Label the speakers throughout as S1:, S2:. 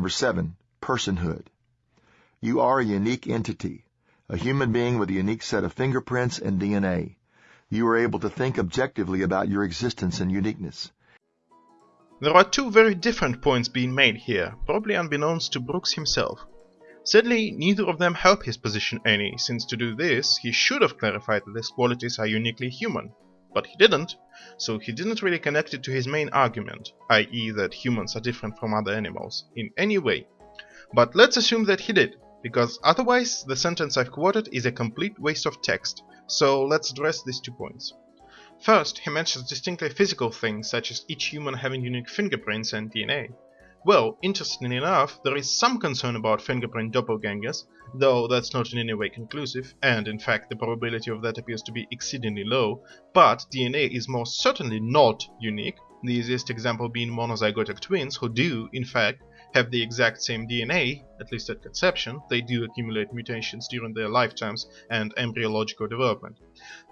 S1: Number seven, personhood. You are a unique entity, a human being with a unique set of fingerprints and DNA. You are able to think objectively about your existence and uniqueness.
S2: There are two very different points being made here, probably unbeknownst to Brooks himself. Sadly, neither of them help his position any, since to do this, he should have clarified that his qualities are uniquely human. But he didn't, so he didn't really connect it to his main argument, i.e. that humans are different from other animals, in any way. But let's assume that he did, because otherwise the sentence I've quoted is a complete waste of text, so let's address these two points. First, he mentions distinctly physical things such as each human having unique fingerprints and DNA. Well, interestingly enough, there is some concern about fingerprint doppelgangers, though that's not in any way conclusive, and in fact the probability of that appears to be exceedingly low, but DNA is most certainly not unique, the easiest example being monozygotic twins who do, in fact, have the exact same DNA, at least at conception, they do accumulate mutations during their lifetimes and embryological development.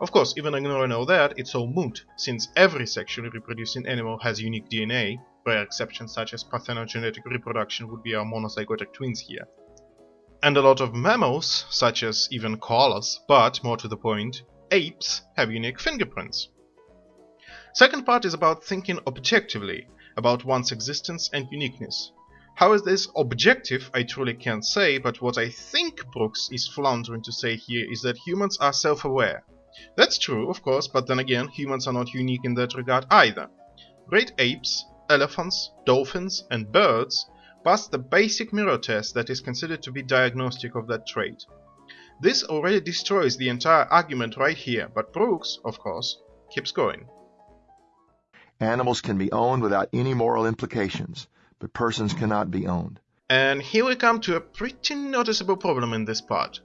S2: Of course, even ignoring all that, it's all moot, since every sexually reproducing animal has unique DNA, rare exceptions such as parthenogenetic reproduction would be our monozygotic twins here. And a lot of mammals, such as even koalas, but more to the point, apes, have unique fingerprints. Second part is about thinking objectively, about one's existence and uniqueness. How is this objective, I truly can't say, but what I think Brooks is floundering to say here is that humans are self-aware. That's true, of course, but then again, humans are not unique in that regard either. Great apes, elephants, dolphins, and birds pass the basic mirror test that is considered to be diagnostic of that trait. This already destroys the entire argument right here, but Brooks, of course, keeps going.
S1: Animals can be owned without any moral implications but persons cannot be owned.
S2: And here we come to a pretty noticeable problem in this part.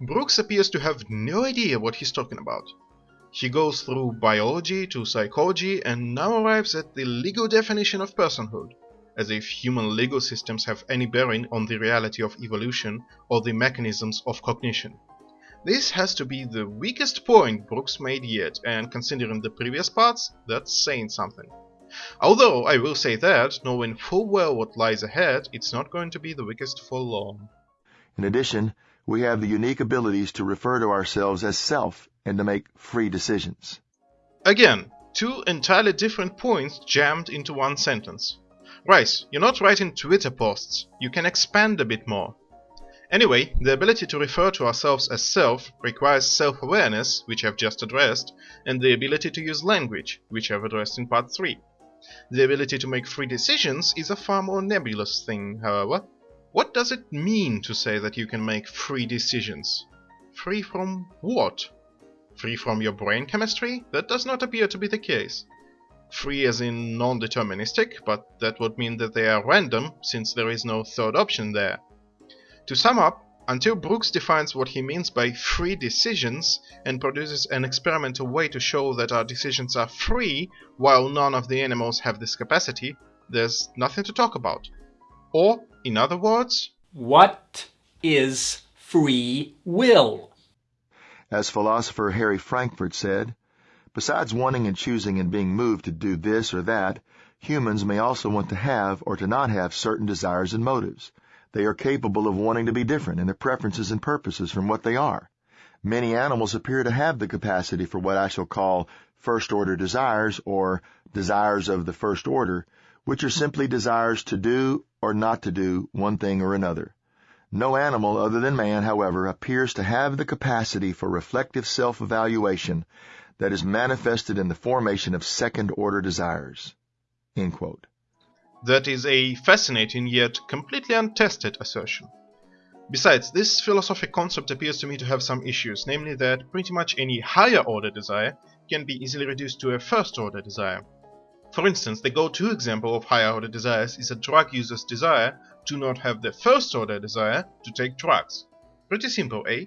S2: Brooks appears to have no idea what he's talking about. He goes through biology to psychology and now arrives at the legal definition of personhood, as if human legal systems have any bearing on the reality of evolution or the mechanisms of cognition. This has to be the weakest point Brooks made yet, and considering the previous parts, that's saying something. Although I will say that, knowing full well what lies ahead, it's not going to be the weakest for long.
S1: In addition, we have the unique abilities to refer to ourselves as self and to make free decisions.
S2: Again, two entirely different points jammed into one sentence. Rice, you're not writing Twitter posts. You can expand a bit more. Anyway, the ability to refer to ourselves as self requires self-awareness, which I've just addressed, and the ability to use language, which I've addressed in part 3. The ability to make free decisions is a far more nebulous thing, however. What does it mean to say that you can make free decisions? Free from what? Free from your brain chemistry? That does not appear to be the case. Free as in non-deterministic, but that would mean that they are random, since there is no third option there. To sum up, until Brooks defines what he means by free decisions and produces an experimental way to show that our decisions are free while none of the animals have this capacity, there's nothing to talk about. Or, in other words,
S3: what is free will?
S1: As philosopher Harry Frankfurt said, besides wanting and choosing and being moved to do this or that, humans may also want to have or to not have certain desires and motives. They are capable of wanting to be different in their preferences and purposes from what they are. Many animals appear to have the capacity for what I shall call first order desires or desires of the first order, which are simply desires to do or not to do one thing or another. No animal other than man, however, appears to have the capacity for reflective self-evaluation that is manifested in the formation of second order desires.
S2: That is a fascinating yet completely untested assertion. Besides, this philosophic concept appears to me to have some issues, namely that pretty much any higher order desire can be easily reduced to a first order desire. For instance, the go-to example of higher order desires is a drug user's desire to not have the first order desire to take drugs. Pretty simple, eh?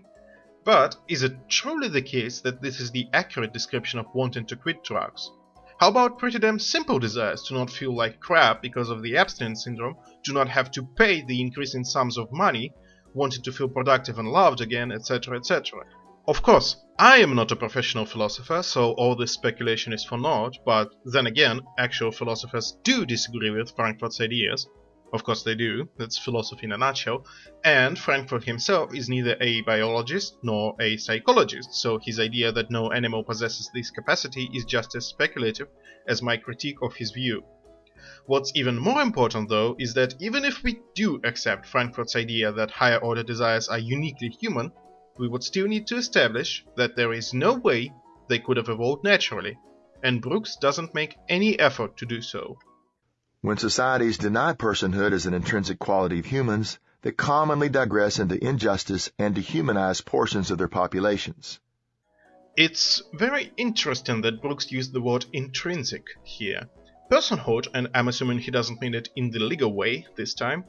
S2: But is it truly the case that this is the accurate description of wanting to quit drugs? How about pretty damn simple desires to not feel like crap because of the abstinence syndrome, to not have to pay the increasing sums of money, wanting to feel productive and loved again, etc., etc. Of course, I am not a professional philosopher, so all this speculation is for naught, but then again, actual philosophers do disagree with Frankfurt's ideas. Of course they do, that's philosophy in a nutshell, and Frankfurt himself is neither a biologist nor a psychologist, so his idea that no animal possesses this capacity is just as speculative as my critique of his view. What's even more important though is that even if we do accept Frankfurt's idea that higher order desires are uniquely human, we would still need to establish that there is no way they could have evolved naturally, and Brooks doesn't make any effort to do so.
S1: When societies deny personhood as an intrinsic quality of humans, they commonly digress into injustice and dehumanize portions of their populations.
S2: It's very interesting that Brooks used the word intrinsic here. Personhood, and I'm assuming he doesn't mean it in the legal way this time,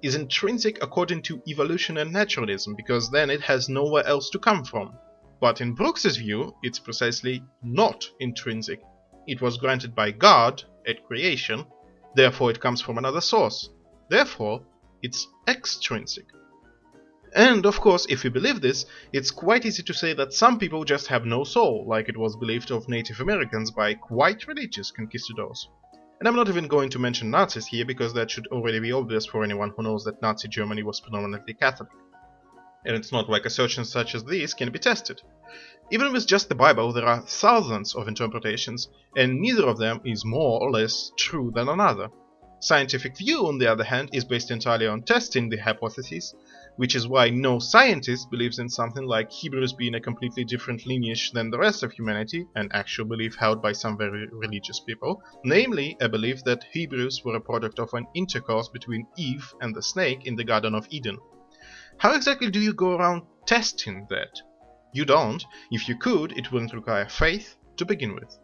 S2: is intrinsic according to evolution and naturalism, because then it has nowhere else to come from. But in Brooks's view, it's precisely not intrinsic. It was granted by God at creation, Therefore it comes from another source. Therefore, it's extrinsic. And of course, if you believe this, it's quite easy to say that some people just have no soul, like it was believed of Native Americans by quite religious conquistadors. And I'm not even going to mention Nazis here, because that should already be obvious for anyone who knows that Nazi Germany was predominantly Catholic. And it's not like assertions such as these can be tested. Even with just the Bible, there are thousands of interpretations, and neither of them is more or less true than another. Scientific view, on the other hand, is based entirely on testing the hypotheses, which is why no scientist believes in something like Hebrews being a completely different lineage than the rest of humanity, an actual belief held by some very religious people, namely a belief that Hebrews were a product of an intercourse between Eve and the snake in the Garden of Eden. How exactly do you go around testing that? You don't. If you could, it wouldn't require faith to begin with.